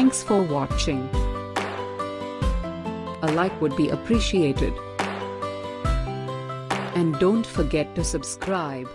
Thanks for watching. A like would be appreciated. And don't forget to subscribe.